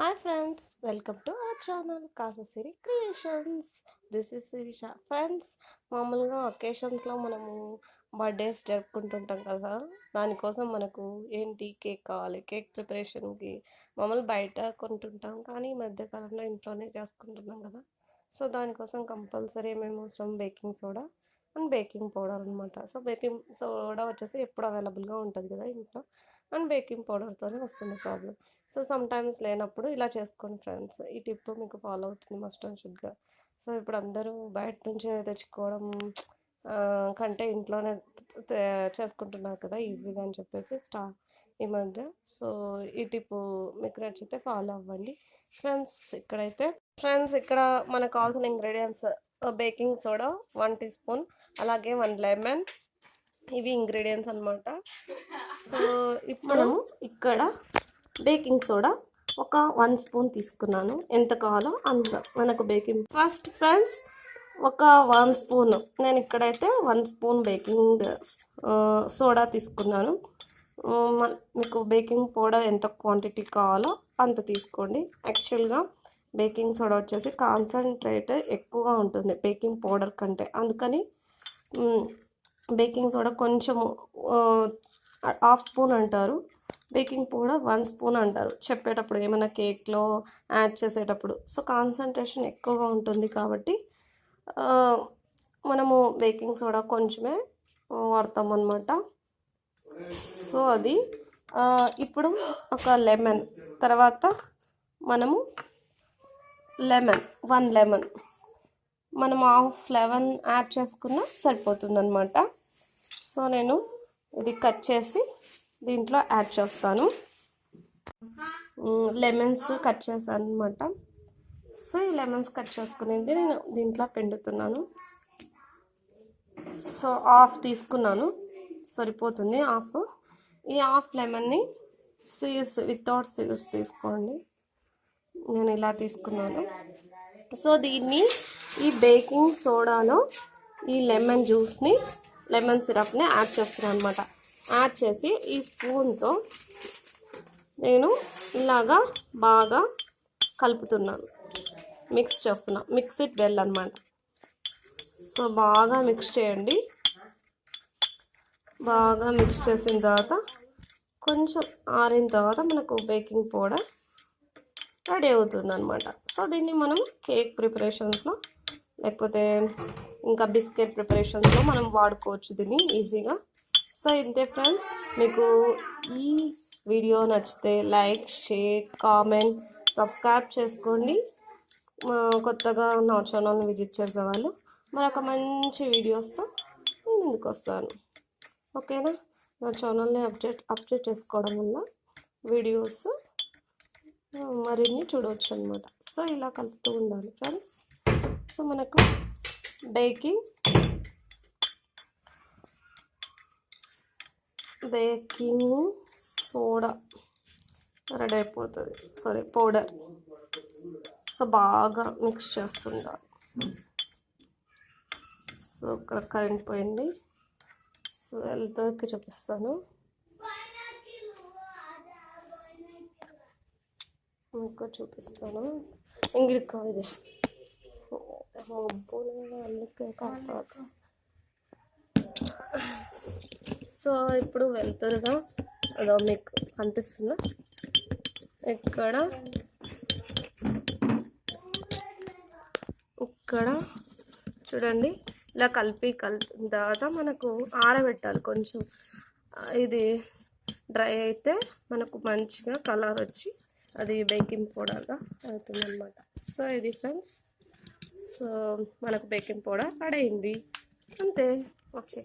Hi friends welcome to our channel Kasasiri creations this is Sirisha friends మామూలుగా ఒకేషన్స్లో మనము birthdays జరుపుకుంటుంటాం కదా దానికోసం మనకు ఏంటి కేక్ కావాలి కేక్ ప్రిపరేషన్కి మామూలు బయట కొంటుంటాం కానీ ఈ మధ్యకాలంలో ఇంట్లోనే చేసుకుంటున్నాం కదా. సో దానికోసం కంపల్సరీ మేము అవసరం? Baking soda and baking powder అనమాట సో బేకింగ్ సోడా వచ్చేసి ఎప్పుడు అవైలబుల్గా ఉంటుంది కదా ఇంట్లో. అండ్ బేకింగ్ పౌడర్తోనే వస్తుంది ప్రాబ్లం సో సమ్టైమ్స్ లేనప్పుడు ఇలా చేసుకోండి ఫ్రెండ్స్. ఈ టిప్ మీకు ఫాలో అవుతుంది మస్ట్ అండ్ షుడ్గా సో ఇప్పుడు అందరూ బయట నుంచి తెచ్చుకోవడం కంటే ఇంట్లోనే చేసుకుంటున్నారు కదా ఈజీగా అని చెప్పేసి స్టా ఈ మధ్య. సో ఈ టిప్ మీకు నచ్చితే ఫాలో అవ్వండి. ఫ్రెండ్స్ ఇక్కడైతే ఫ్రెండ్స్ ఇక్కడ మనకు కావాల్సిన ingredients baking soda one teaspoon అలాగే వన్ లెమన్. ఇవి ఇంగ్రీడియంట్స్ అన్నమాట. సో ఇప్పుడు ఇక్కడ బేకింగ్ సోడా ఒక వన్ స్పూన్ తీసుకున్నాను. ఎంత కావాలో అంత మనకు బేకింగ్. ఫస్ట్ ఫ్రెండ్స్ ఒక వన్ స్పూన్ నేను ఇక్కడైతే వన్ స్పూన్ బేకింగ్ సోడా తీసుకున్నాను. మీకు బేకింగ్ పౌడర్ ఎంత క్వాంటిటీ కావాలో అంత తీసుకోండి. యాక్చువల్గా బేకింగ్ సోడా వచ్చేసి కాన్సన్ట్రేట్ ఎక్కువగా ఉంటుంది బేకింగ్ పౌడర్ కంటే. అందుకని బేకింగ్ సోడా కొంచెము హాఫ్ స్పూన్ అంటారు. బేకింగ్ పౌడర్ వన్ స్పూన్ అంటారు. చెప్పేటప్పుడు ఏమైనా కేక్లో యాడ్ చేసేటప్పుడు. సో కాన్సన్ట్రేషన్ ఎక్కువగా ఉంటుంది కాబట్టి మనము బేకింగ్ సోడా కొంచెమే వాడతాం అన్నమాట. సో అది ఇప్పుడు ఒక లెమన్ తర్వాత మనము లెమన్ వన్ లెమన్ మనం హాఫ్ లెమన్ యాడ్ చేసుకున్నా సరిపోతుందనమాట సో నేను ఇది కట్ చేసి దీంట్లో యాడ్ చేస్తాను. లెమన్స్ కట్ చేశాను అనమాట సో ఈ లెమన్స్ కట్ చేసుకునేది నేను దీంట్లో పిండుతున్నాను. సో హాఫ్ తీసుకున్నాను. సరిపోతుంది హాఫ్ ఈ హాఫ్ లెమన్ని సీడ్స్ వితౌట్ సీడ్స్ తీసుకోండి. నేను ఇలా తీసుకున్నాను. సో దీన్ని ఈ బేకింగ్ సోడాలో ఈ లెమన్ జ్యూస్ని లెమన్ సిరప్ని యాడ్ చేస్తున్నాను అనమాట యాడ్ చేసి ఈ స్పూన్తో నేను ఇలాగా బాగా కలుపుతున్నాను. మిక్స్ చేస్తున్నా. మిక్స్ ఇట్ వెల్ అనమాట సో బాగా మిక్స్ చేయండి. బాగా మిక్స్ చేసిన తర్వాత కొంచెం ఆరిన తర్వాత మనకు బేకింగ్ పౌడర్ రెడీ అవుతుంది అనమాట సో దీన్ని మనం కేక్ ప్రిపరేషన్స్లో లేకపోతే ఇంకా బిస్కెట్ ప్రిపరేషన్స్లో మనం వాడుకోవచ్చు దీన్ని ఈజీగా. సో ఇంతే ఫ్రెండ్స్. మీకు ఈ వీడియో నచ్చితే లైక్ షేర్ కామెంట్ సబ్స్క్రైబ్ చేసుకోండి. మా కొత్తగా నా ఛానల్ని విజిట్ చేసేవాళ్ళు మరొక మంచి వీడియోస్తో నేను ముందుకు వస్తాను. ఓకేనా? నా ఛానల్ని అప్డేట్ అప్డేట్ చేసుకోవడం వల్ల వీడియోస్ మరిన్ని చూడవచ్చు అనమాట సో ఇలా కలుపుతూ ఉండాలి ఫ్రెండ్స్ సో మనకు బేకింగ్ బేకింగ్ సోడా రెడీ అయిపోతుంది. సారీ పౌడర్ సో బాగా మిక్స్ చేస్తుండాలి. సో ఇక్కడ కరెంట్ పోయింది. సో వెళ్తాకి చూపిస్తాను. మీకు చూపిస్తాను. ఇంగిలికి ఇది అందుకే సో ఇప్పుడు వెళ్తురుగా అదో మీకు కనిపిస్తుందా ఇక్కడ ఇక్కడ చూడండి ఇలా కలిపి కలిపిన తర్వాత మనకు ఆరబెట్టాలి కొంచెం. ఇది డ్రై అయితే మనకు మంచిగా కలర్ వచ్చి అది బేకింగ్ పౌడర్గా అవుతుంది అనమాట సో ఇది ఫ్రెండ్స్. సో మనకు బేకింగ్ పౌడర్ పడైంది. అయింది అంతే. ఓకే.